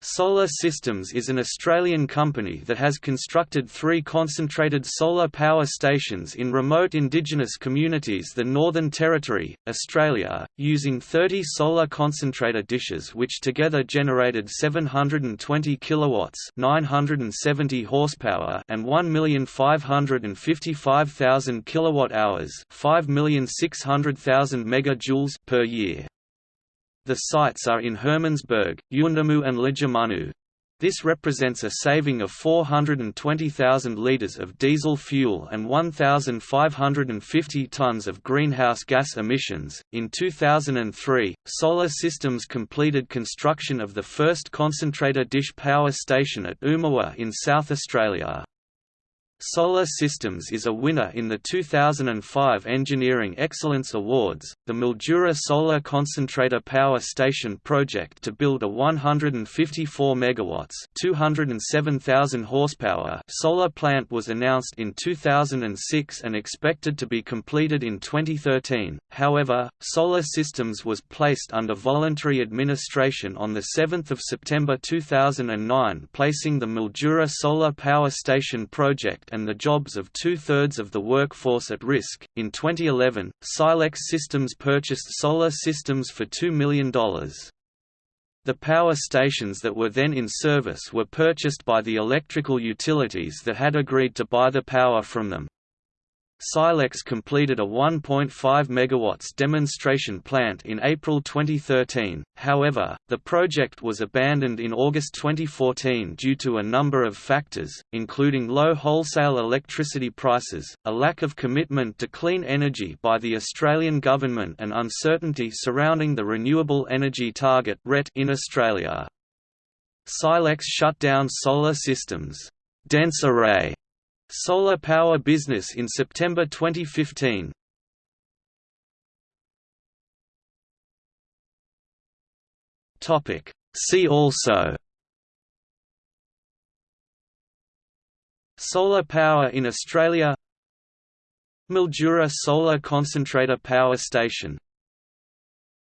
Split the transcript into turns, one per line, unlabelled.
Solar Systems is an Australian company that has constructed three concentrated solar power stations in remote indigenous communities the Northern Territory, Australia, using 30 solar concentrator dishes which together generated 720 kilowatts 970 horsepower and 1,555,000 kilowatt-hours 5,600,000 megajoules per year. The sites are in Hermannsburg, Yuendumu and Lajamanu. This represents a saving of 420,000 litres of diesel fuel and 1,550 tonnes of greenhouse gas emissions. In 2003, Solar Systems completed construction of the first concentrator dish power station at Umuwa in South Australia. Solar Systems is a winner in the 2005 Engineering Excellence Awards. The Mildura Solar Concentrator Power Station project to build a 154 megawatts, 207,000 horsepower solar plant was announced in 2006 and expected to be completed in 2013. However, Solar Systems was placed under voluntary administration on the 7th of September 2009, placing the Mildura Solar Power Station project and the jobs of two-thirds of the workforce at risk. In 2011, Silex Systems purchased Solar Systems for $2 million. The power stations that were then in service were purchased by the electrical utilities that had agreed to buy the power from them. Silex completed a 1.5 MW demonstration plant in April 2013, however, the project was abandoned in August 2014 due to a number of factors, including low wholesale electricity prices, a lack of commitment to clean energy by the Australian government and uncertainty surrounding the Renewable Energy Target in Australia. Silex shut down solar systems dense array Solar Power Business in September 2015. Topic. See also. Solar power in Australia. Mildura Solar Concentrator Power Station